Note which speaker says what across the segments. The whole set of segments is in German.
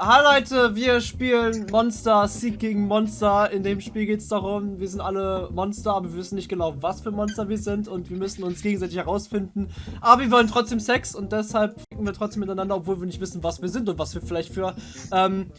Speaker 1: Hallo Leute, wir spielen Monster, Sieg gegen Monster. In dem Spiel geht es darum, wir sind alle Monster, aber wir wissen nicht genau, was für Monster wir sind und wir müssen uns gegenseitig herausfinden. Aber wir wollen trotzdem Sex und deshalb ficken wir trotzdem miteinander, obwohl wir nicht wissen, was wir sind und was wir vielleicht für, ähm,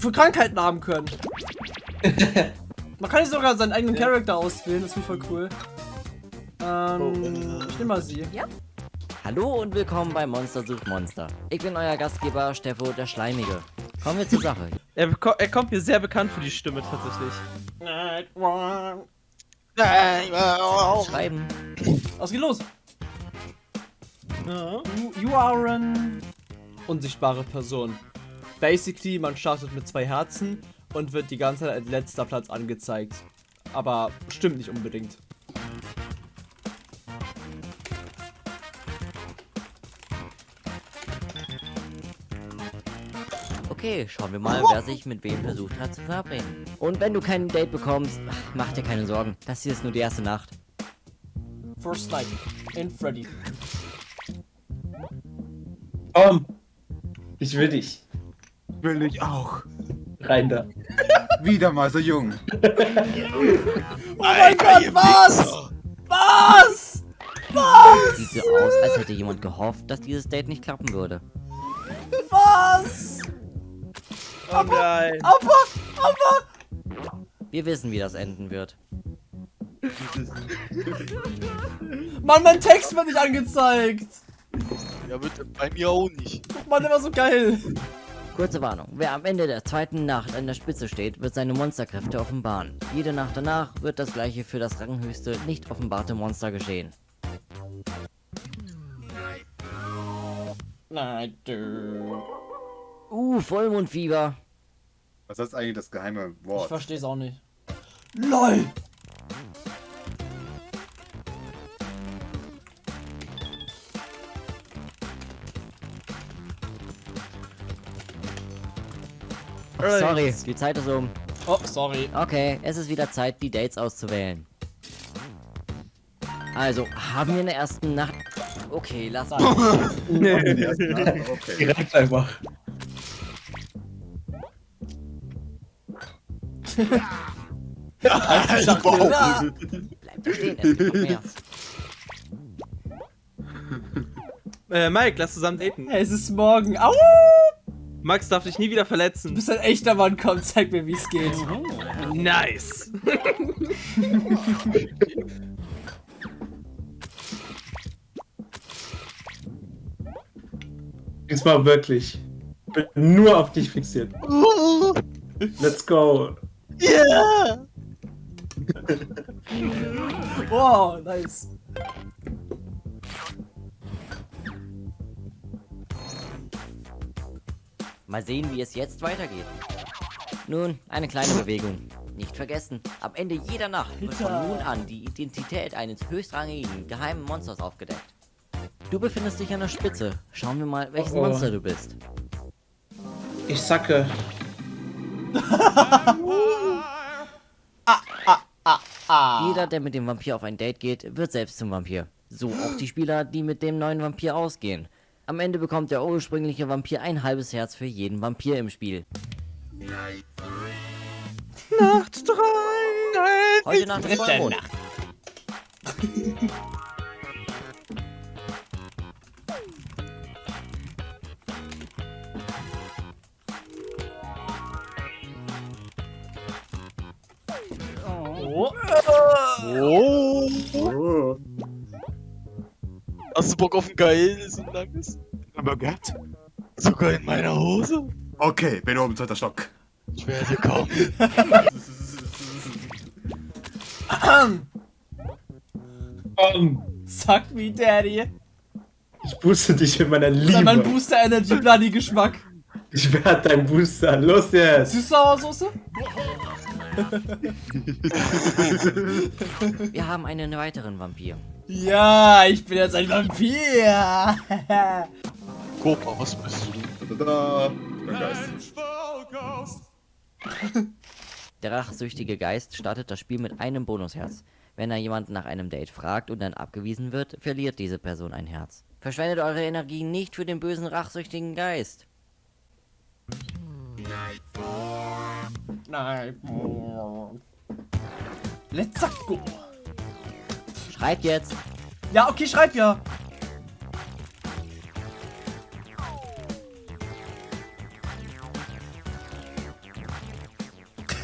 Speaker 1: für Krankheiten haben können. Man kann nicht sogar seinen eigenen Charakter auswählen, das finde ich voll cool. Ähm, ich nehme mal sie.
Speaker 2: Ja. Hallo und willkommen bei Monster sucht Monster. Ich bin euer Gastgeber Steffo der Schleimige. Kommen wir zur Sache.
Speaker 3: Er, er, kommt mir sehr bekannt für die Stimme tatsächlich.
Speaker 2: Schreiben.
Speaker 1: Was geht los? You, you are an unsichtbare Person. Basically, man startet mit zwei Herzen und wird die ganze Zeit als letzter Platz angezeigt. Aber stimmt nicht unbedingt.
Speaker 2: Okay, schauen wir mal, wer sich mit wem versucht hat zu verabreden. Und wenn du kein Date bekommst, mach dir keine Sorgen. Das hier ist nur die erste Nacht.
Speaker 1: First Night in Freddy.
Speaker 4: Komm, ich will dich.
Speaker 5: Will ich auch.
Speaker 4: Rein da.
Speaker 5: Wieder mal so jung.
Speaker 1: Oh mein Gott, was? Was? Was?
Speaker 2: Sieht so aus, als hätte jemand gehofft, dass dieses Date nicht klappen würde.
Speaker 1: Was?
Speaker 3: Oh nein.
Speaker 1: Aber, aber.
Speaker 2: Wir wissen, wie das enden wird.
Speaker 1: Mann, mein Text wird nicht angezeigt.
Speaker 6: Ja, wird bei mir auch nicht.
Speaker 1: Mann, der war so geil.
Speaker 2: Kurze Warnung. Wer am Ende der zweiten Nacht an der Spitze steht, wird seine Monsterkräfte offenbaren. Jede Nacht danach wird das gleiche für das ranghöchste, nicht offenbarte Monster geschehen.
Speaker 1: Nein, du.
Speaker 2: Uh, Vollmondfieber.
Speaker 5: Was ist eigentlich das geheime
Speaker 1: Ich
Speaker 5: Wort?
Speaker 1: versteh's auch nicht. LOL!
Speaker 2: Sorry, die Zeit ist um.
Speaker 1: Oh, sorry.
Speaker 2: Okay, es ist wieder Zeit, die Dates auszuwählen. Also, haben wir in der ersten Nacht... Okay, lass
Speaker 5: ersten Namen, okay.
Speaker 4: Direkt einfach.
Speaker 1: Ah,
Speaker 2: Bleib da stehen, es gibt noch mehr.
Speaker 3: Äh, Mike, lass zusammen daten.
Speaker 1: es ist morgen. Au!
Speaker 3: Max darf dich nie wieder
Speaker 1: Du
Speaker 3: verletzen.
Speaker 1: bist ein echter Mann, komm, zeig mir, wie es geht.
Speaker 3: Nice.
Speaker 4: Diesmal wirklich. Bin nur auf dich fixiert. Let's go.
Speaker 6: Yeah!
Speaker 1: Wow, nice.
Speaker 2: Mal sehen, wie es jetzt weitergeht. Nun, eine kleine Bewegung. Nicht vergessen, am Ende jeder Nacht wird von nun an die Identität eines höchstrangigen, geheimen Monsters aufgedeckt. Du befindest dich an der Spitze. Schauen wir mal, welches
Speaker 4: Oh oh.
Speaker 2: Monster du bist.
Speaker 4: Ich sacke.
Speaker 2: Jeder, der mit dem Vampir auf ein Date geht, wird selbst zum Vampir. So auch die Spieler, die mit dem neuen Vampir ausgehen. Am Ende bekommt der ursprüngliche Vampir ein halbes Herz für jeden Vampir im Spiel.
Speaker 1: Nacht 3.
Speaker 2: Heute Nacht ist Vollmond.
Speaker 1: Oh.
Speaker 6: Oh!
Speaker 5: Oh.
Speaker 6: Hast du Bock auf ein geiles und langes?
Speaker 5: Aber Gott.
Speaker 6: Sogar in meiner Hose?
Speaker 5: Okay, bin oben, zweiter Stock.
Speaker 6: Ich werde kommen.
Speaker 4: Komm.
Speaker 1: Suck me, Daddy.
Speaker 4: Ich booste dich in meiner
Speaker 1: ist mein
Speaker 4: Liebe.
Speaker 1: Booster Energy Bloody Geschmack.
Speaker 4: Ich werde dein Booster. Los jetzt.
Speaker 1: Süß-Sauersoße?
Speaker 2: Wir haben einen weiteren Vampir.
Speaker 1: Ja, ich bin jetzt ein Vampir.
Speaker 6: Cobra, was bist du?
Speaker 5: Tada. Ich bin Geist.
Speaker 2: Der rachsüchtige Geist startet das Spiel mit einem Bonusherz. Wenn er jemanden nach einem Date fragt und dann abgewiesen wird, verliert diese Person ein Herz. Verschwendet eure Energie nicht für den bösen rachsüchtigen Geist.
Speaker 1: Let's go.
Speaker 2: Schreib jetzt.
Speaker 1: Ja, okay, schreib ja.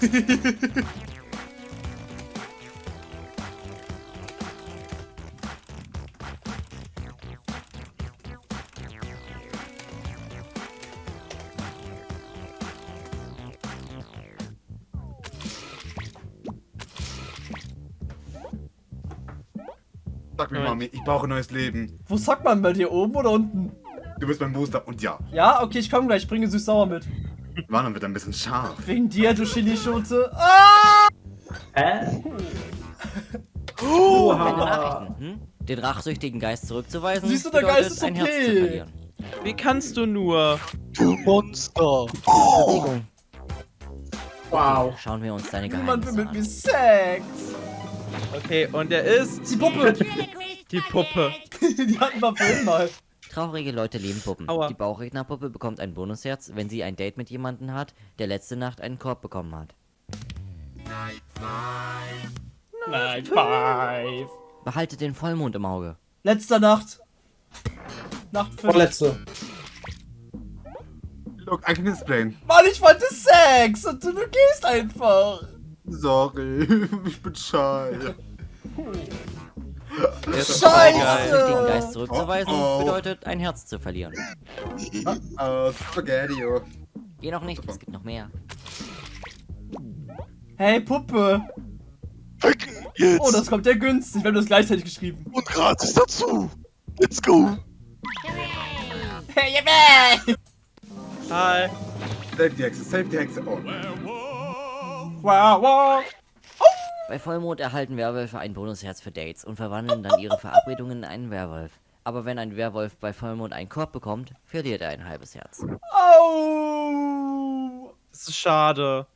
Speaker 5: Sag mir, Mami, ich brauche ein neues Leben.
Speaker 1: Wo sagt man bei dir oben oder unten?
Speaker 5: Du bist mein Booster und ja,
Speaker 1: Ja, okay, ich komme gleich. Ich bringe süß-sauer mit.
Speaker 5: Warnen wird ein bisschen scharf.
Speaker 1: Wegen dir, du Chilischote. Ah!
Speaker 4: Hä?
Speaker 2: Meine
Speaker 4: Oha.
Speaker 2: Nachrichten, hm? Den rachsüchtigen Geist zurückzuweisen,
Speaker 1: Siehst du, der Geist ist okay.
Speaker 3: Wie kannst du nur?
Speaker 6: Du Monster.
Speaker 2: Bewegung.
Speaker 4: Wow.
Speaker 2: Schauen wir uns deine
Speaker 1: Niemand will
Speaker 2: Geheimnisse
Speaker 1: mit mir
Speaker 2: an.
Speaker 1: Sex.
Speaker 3: Okay, und er ist
Speaker 1: Die Puppe.
Speaker 3: die Puppe.
Speaker 1: Die hatten wir vorhin mal.
Speaker 2: Traurige Leute lieben Puppen.
Speaker 3: Aua.
Speaker 2: Die Bauchrednerpuppe bekommt ein Bonusherz, wenn sie ein Date mit jemandem hat, der letzte Nacht einen Korb bekommen hat.
Speaker 1: Nein, five.
Speaker 2: Behaltet den Vollmond im Auge.
Speaker 1: Letzter Nacht. Nacht 5.
Speaker 4: Vorletzte.
Speaker 5: Look, I can explain.
Speaker 1: Mann, ich wollte Sex und du, du gehst einfach.
Speaker 5: Sorry, ich bin
Speaker 3: ist
Speaker 1: Scheiße.
Speaker 2: Den Geist zurückzuweisen,
Speaker 5: Oh, oh.
Speaker 2: bedeutet ein Herz zu verlieren.
Speaker 5: Uh, Spaghetti.
Speaker 2: Geh noch nicht, es gibt noch mehr.
Speaker 1: Hey, Puppe.
Speaker 6: Ficken jetzt.
Speaker 1: Oh, das kommt ja günstig. Wir haben das gleichzeitig geschrieben.
Speaker 6: Und gratis dazu. Let's go.
Speaker 1: Hey, yeah,
Speaker 3: Hi.
Speaker 5: Save die Hexe, save die Hexe. Oh.
Speaker 1: Wow, wow.
Speaker 2: Bei Vollmond erhalten Werwölfe ein Bonusherz für Dates und verwandeln dann ihre Verabredungen in einen Werwolf. Aber wenn ein Werwolf bei Vollmond einen Korb bekommt, verliert er ein halbes Herz.
Speaker 1: Oh.
Speaker 3: Das ist schade.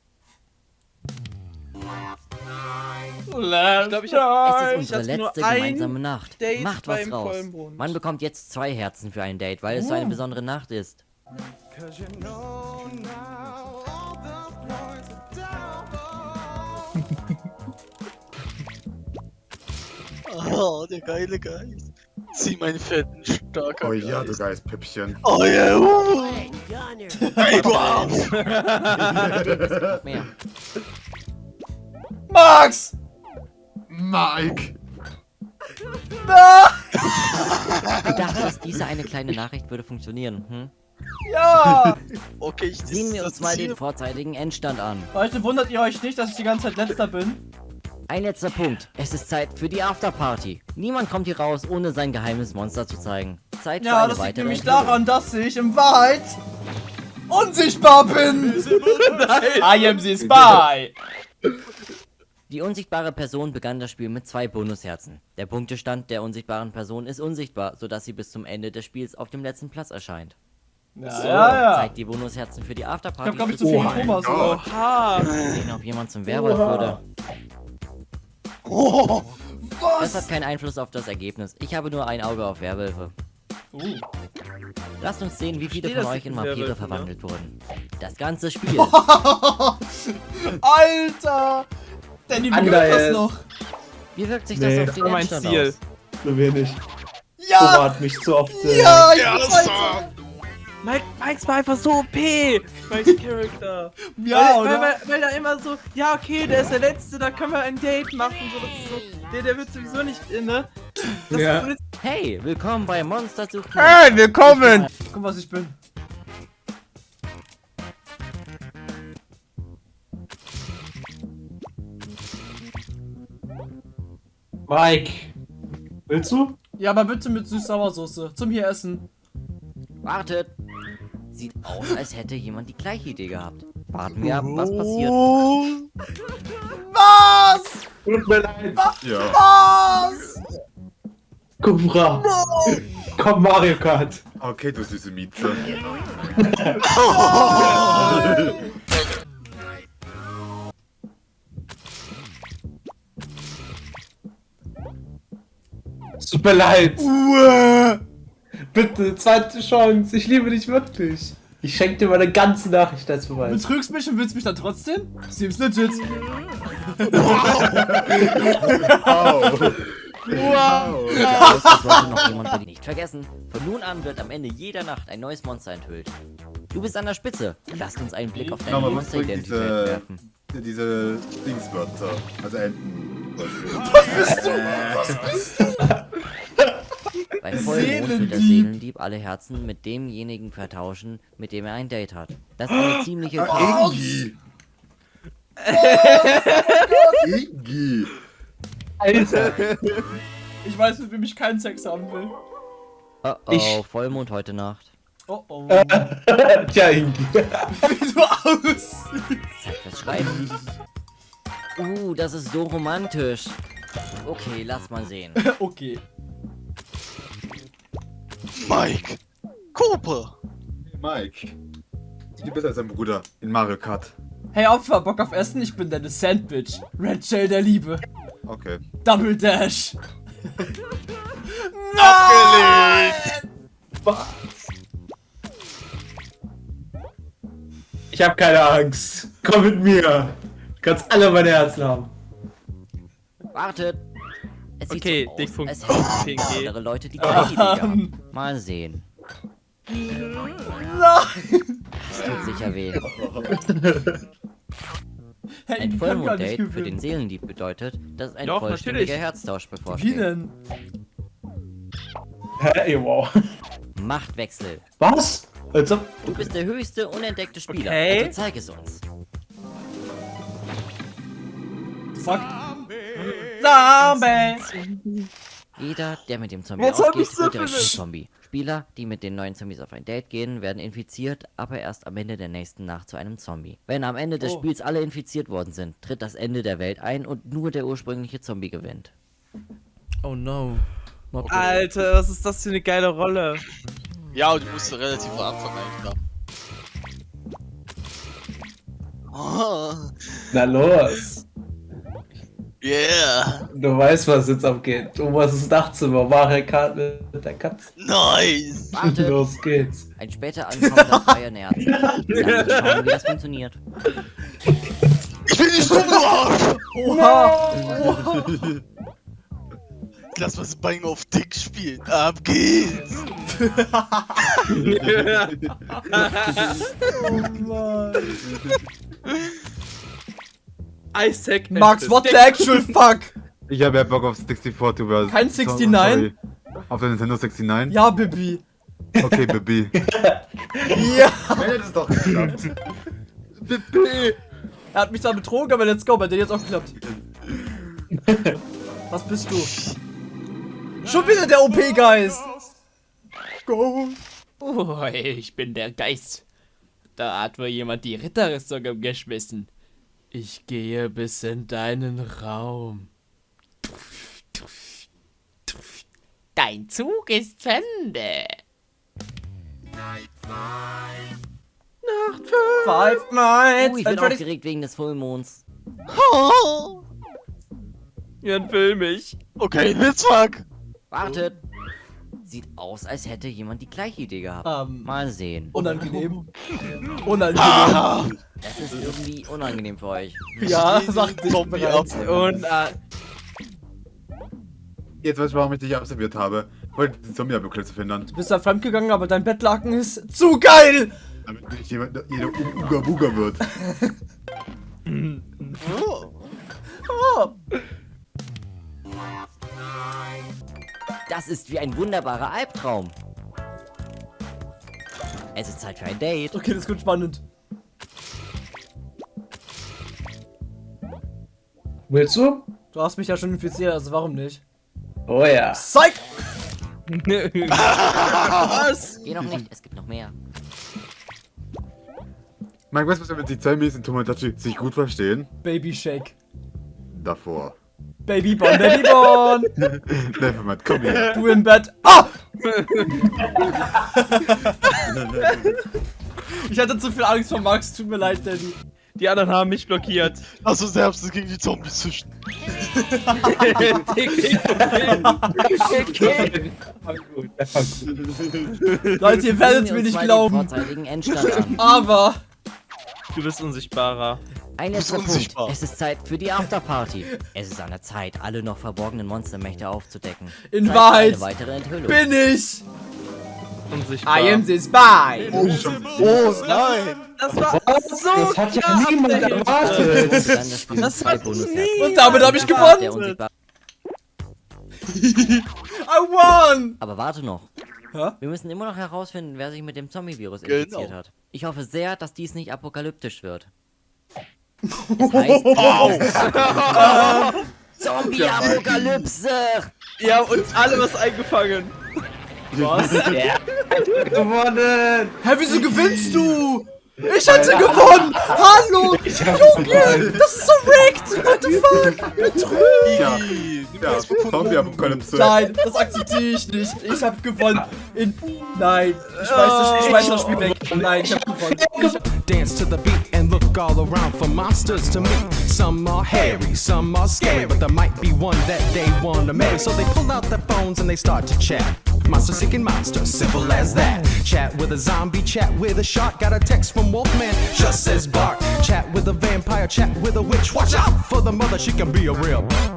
Speaker 1: Let's
Speaker 3: glaub, ich
Speaker 2: Es ist
Speaker 3: Ich
Speaker 2: unsere letzte
Speaker 3: ein
Speaker 2: gemeinsame Nacht.
Speaker 3: Date
Speaker 2: Macht was raus.
Speaker 3: Vollmond.
Speaker 2: Man bekommt jetzt zwei Herzen für ein Date, weil es so eine besondere Nacht ist.
Speaker 6: Oh, der geile Geist. Sieh meinen fetten, starker
Speaker 5: Oh ja, du
Speaker 6: Geist.
Speaker 5: Geistpüppchen.
Speaker 6: Oh ja, uh. Ey, du Arsch.
Speaker 2: Mehr.
Speaker 1: Max!
Speaker 5: Mike!
Speaker 2: Du dachtest, diese eine kleine Nachricht würde funktionieren, hm?
Speaker 1: Ja!
Speaker 6: Okay, ich
Speaker 2: Sehen wir uns mal den vorzeitigen Endstand an.
Speaker 1: Leute, wundert ihr euch nicht, dass ich die ganze Zeit letzter bin?
Speaker 2: Ein letzter Punkt. Es ist Zeit für die Afterparty. Niemand kommt hier raus, ohne sein geheimes Monster zu zeigen. Zeit für
Speaker 1: Ja,
Speaker 2: eine
Speaker 1: das liegt nämlich daran, dass ich in Wahrheit unsichtbar bin. I am the spy.
Speaker 2: Die unsichtbare Person begann das Spiel mit zwei Bonusherzen. Der Punktestand der unsichtbaren Person ist unsichtbar, sodass sie bis zum Ende des Spiels auf dem letzten Platz erscheint.
Speaker 1: Ja, ja, ja.
Speaker 2: Zeigt die Bonusherzen für die
Speaker 1: Ich
Speaker 2: Afterparty.
Speaker 1: hab, glaub ich, zu viel
Speaker 4: Oh
Speaker 1: Thomas, oder?
Speaker 3: Oha.
Speaker 2: sehen, ob jemand zum Werwolf
Speaker 4: Oha.
Speaker 2: wurde.
Speaker 6: Oh,
Speaker 2: Das hat
Speaker 1: Was?
Speaker 2: keinen Einfluss auf das Ergebnis. Ich habe nur ein Auge auf Werwölfe.
Speaker 1: Uh.
Speaker 2: Lasst uns sehen, wie viele von
Speaker 3: das
Speaker 2: euch in Vampire verwandelt wurden. Das ganze Spiel.
Speaker 1: Alter! Danny, wie geht das noch?
Speaker 2: Wie wirkt sich
Speaker 4: Nee,
Speaker 2: das auf
Speaker 3: Das
Speaker 2: den Endstand
Speaker 3: Ziel.
Speaker 2: aus?
Speaker 4: So wenig.
Speaker 1: Ja!
Speaker 4: Hat mich zu oft. Äh,
Speaker 1: Ja, ich
Speaker 6: Ja,
Speaker 3: Mike, Mikes war einfach so OP. Mikes Charakter.
Speaker 1: Ja,
Speaker 3: weil, weil,
Speaker 1: oder?
Speaker 3: weil, weil da immer so, ja okay, der ist der Letzte, da können wir ein Date machen. So, das ist so, der, der wird sowieso nicht, äh, ne? Das
Speaker 4: Ja.
Speaker 2: Hey, willkommen bei Monster sucht
Speaker 3: Hey, willkommen!
Speaker 1: Guck, was ich bin.
Speaker 4: Mike. Willst du?
Speaker 1: Ja, aber bitte mit Süß-Sauersoße. Zum hier essen.
Speaker 2: Wartet! Sieht aus, als hätte jemand die gleiche Idee gehabt. Warten wir ab, was passiert.
Speaker 6: Oh.
Speaker 1: Was?
Speaker 4: Tut mir leid.
Speaker 5: Ja.
Speaker 1: Was?
Speaker 4: Kubra. Komm, Mario Kart.
Speaker 5: Okay, du süße Mieze.
Speaker 4: Es Tut mir leid.
Speaker 1: Uah.
Speaker 4: Bitte, zweite Chance. Ich liebe dich wirklich. Ich schenke dir meine ganze Nachricht als Beweis.
Speaker 1: Betrügst mich und willst mich dann trotzdem? Seems legit.
Speaker 5: Au.
Speaker 6: Wow.
Speaker 2: Das sollte noch jemand nicht vergessen. Von nun an wird am Ende jeder Nacht ein neues Monster enthüllt. Du bist an der Spitze. Lass uns einen Blick auf deine
Speaker 5: was
Speaker 2: Monsteridentität
Speaker 5: diese,
Speaker 2: werfen.
Speaker 5: diese Dingswörter? Also Enten.
Speaker 2: Beim Vollmond wird der
Speaker 1: Seelendieb.
Speaker 2: Alle Herzen mit demjenigen vertauschen, mit dem er ein Date hat. Das ist eine ziemliche...
Speaker 5: Ingi. Ingi.
Speaker 4: Alter.
Speaker 1: Ich weiß, mit wem ich keinen Sex haben will.
Speaker 2: Oh oh,
Speaker 4: Ich-
Speaker 2: Vollmond heute Nacht.
Speaker 1: Oh oh.
Speaker 4: Tja, Ingi.
Speaker 1: Wie du aussiehst.
Speaker 2: Fürs Schreiben. Uh, das ist so romantisch. Okay, lass mal sehen.
Speaker 1: Okay.
Speaker 6: Mike. Cooper.
Speaker 5: Mike. Du bist als dein Bruder in Mario Kart.
Speaker 1: Hey Opfer, Bock auf Essen? Ich bin deine Sandwich. Red Shell der Liebe.
Speaker 5: Okay.
Speaker 1: Double Dash.
Speaker 6: Abgelehnt.
Speaker 4: Was? Ich hab keine Angst. Komm mit mir. Du kannst alle meine Herzen haben.
Speaker 2: Wartet! Es sieht
Speaker 3: Okay,
Speaker 2: so aus,
Speaker 3: Dickpunkt
Speaker 2: als hätten
Speaker 3: PNG.
Speaker 2: andere Leute die gleiche Idee gehabt. Mal sehen.
Speaker 1: Nein.
Speaker 2: Es tut sicher weh.
Speaker 1: Hey,
Speaker 2: Ein Vollmond-Date für den Seelendieb bedeutet, dass ein
Speaker 3: Doch,
Speaker 2: vollständiger
Speaker 3: natürlich.
Speaker 2: Herztausch
Speaker 1: Wie
Speaker 2: bevorsteht.
Speaker 1: denn?
Speaker 4: Hey, wow.
Speaker 2: Machtwechsel.
Speaker 4: Was? Als ob.
Speaker 2: Du bist der höchste unentdeckte Spieler,
Speaker 3: Okay.
Speaker 2: also zeig es uns.
Speaker 1: Fuck. Zombie.
Speaker 2: Jeder, der mit dem Zombie
Speaker 3: ich
Speaker 2: ausgeht,
Speaker 3: so
Speaker 2: wird direkt zum Zombie. Spieler, die mit den neuen Zombies auf ein Date gehen, werden infiziert, aber erst am Ende der nächsten Nacht zu einem Zombie. Wenn am Ende des
Speaker 1: Oh.
Speaker 2: Spiels alle infiziert worden sind, tritt das Ende der Welt ein und nur der ursprüngliche Zombie gewinnt.
Speaker 1: Oh no. Good.
Speaker 3: Alter, was ist das für eine geile Rolle?
Speaker 6: Ja, und du musst relativ am Anfang eigentlich da. Oh,
Speaker 4: Na los.
Speaker 6: Yeah.
Speaker 4: Du weißt, was jetzt abgeht. Oberstes Dachzimmer. Mario Kart mit der Katze.
Speaker 6: Nice.
Speaker 2: Warte,
Speaker 4: Los geht's.
Speaker 2: ein später nähert sich. Lass uns schauen, wie das funktioniert.
Speaker 6: Ich bin nicht dumm, du Arsch.
Speaker 1: Oha.
Speaker 6: Lass mal das Bein auf Dick spielen. Ab geht's.
Speaker 1: Oh Mann.
Speaker 3: Isaac.
Speaker 1: Max, what the actual fuck?
Speaker 5: Ich habe ja Bock auf 64 Tuber.
Speaker 1: Kein 69?
Speaker 5: Auf der Nintendo 69?
Speaker 1: Ja, Bibi.
Speaker 5: Okay, Baby.
Speaker 1: Ja.
Speaker 5: Hätte es doch geklappt.
Speaker 1: Bibi. Er hat mich da betrogen, aber let's go, bei dir jetzt auch geklappt. Was bist du? Schon wieder der OP-Geist. Go.
Speaker 7: Oh, ich bin der Geist. Da hat wohl jemand die Ritterrüstung umgeschmissen. Ich gehe bis in deinen Raum. Dein Zug ist zu Ende.
Speaker 1: Five Nights.
Speaker 2: Oh, ich bin aufgeregt wegen des Vollmonds.
Speaker 6: Oh.
Speaker 3: Jan, film mich.
Speaker 6: Okay, let's fuck.
Speaker 2: Wartet! Sieht aus, als hätte jemand die gleiche Idee gehabt.
Speaker 1: Ähm,
Speaker 2: Mal sehen.
Speaker 1: unangenehm. Unangenehm.
Speaker 6: Ah.
Speaker 2: Das ist irgendwie unangenehm für euch.
Speaker 1: Ja, sagt ich
Speaker 6: Zombie
Speaker 1: bereits.
Speaker 3: Und äh,
Speaker 5: Jetzt weiß ich, warum ich dich absolviert habe. Wollte den Zombie-Apokalypse verhindern.
Speaker 1: Du bist da fremdgegangen, aber dein Bettlaken ist zu geil.
Speaker 5: Damit nicht jemand, jeder Uga Buga wird.
Speaker 6: Oh.
Speaker 1: Oh.
Speaker 2: Das ist wie ein wunderbarer Albtraum. Es ist Zeit für ein Date.
Speaker 1: Okay, das wird spannend.
Speaker 4: Willst du?
Speaker 1: Du hast mich ja schon infiziert, also warum nicht?
Speaker 4: Oh ja.
Speaker 1: Psych!
Speaker 3: was?
Speaker 2: Geh noch nicht, es gibt noch mehr.
Speaker 5: Mike, weißt du, was, wenn die Zombies in Tomodachi sich gut verstehen?
Speaker 1: Baby Shake.
Speaker 5: Davor.
Speaker 1: Babyborn, Babyborn!
Speaker 5: Nevermind, komm her.
Speaker 1: Du im Bett. Ah! ich hatte zu viel Angst vor Max, tut mir leid, Daddy.
Speaker 3: Die anderen haben mich blockiert.
Speaker 6: Lass uns Herbst gegen die Zombies züchten.
Speaker 1: Leute, ihr werdet mir nicht glauben. Aber
Speaker 3: Du bist unsichtbarer.
Speaker 2: Ein letzter Punkt. Es ist Zeit für die Afterparty. Es ist an der Zeit, alle noch verborgenen Monstermächte aufzudecken.
Speaker 1: In Wahrheit
Speaker 2: Eine weitere Enthüllung.
Speaker 1: bin ich.
Speaker 3: Unsichtbar.
Speaker 1: I am the spy.
Speaker 6: Oh nein!
Speaker 3: Das war so
Speaker 4: Das hat ja niemand erwartet.
Speaker 2: Das
Speaker 3: Das hat
Speaker 2: Bonusherzen.
Speaker 1: Und damit habe ich gewonnen. I won.
Speaker 2: Aber warte noch.
Speaker 1: Hä?
Speaker 2: Wir müssen immer noch herausfinden, wer sich mit dem Zombie-Virus
Speaker 6: Genau.
Speaker 2: infiziert hat. Ich hoffe sehr, dass dies nicht apokalyptisch wird. Es heißt Zombie-Apokalypse!
Speaker 3: Die haben uns alle was eingefangen.
Speaker 1: Was?
Speaker 4: Gewonnen!
Speaker 1: Hä, wieso gewinnst du? Ich hatte gewonnen! Hallo! Junge! Das ist so rigged! What the fuck? Betrügen!
Speaker 5: Ja. Zombie-Apokalypse.
Speaker 1: Nein, das akzeptiere ich nicht. Ich hab gewonnen. In Nein, ich schmeiß das, ich schmeiß das Spiel weg. Nein, ich hab gewonnen.
Speaker 8: Dance to the beat and look all around for monsters to meet. Some are hairy, some are scary, but there might be one that they wanna marry. So they pull out their phones and they start to chat. Monster seeking monster, simple as that. Chat with a zombie, chat with a shark. Got a text from Wolfman, just says bark. Chat with a vampire, chat with a witch. Watch out for the mother, she can be a real.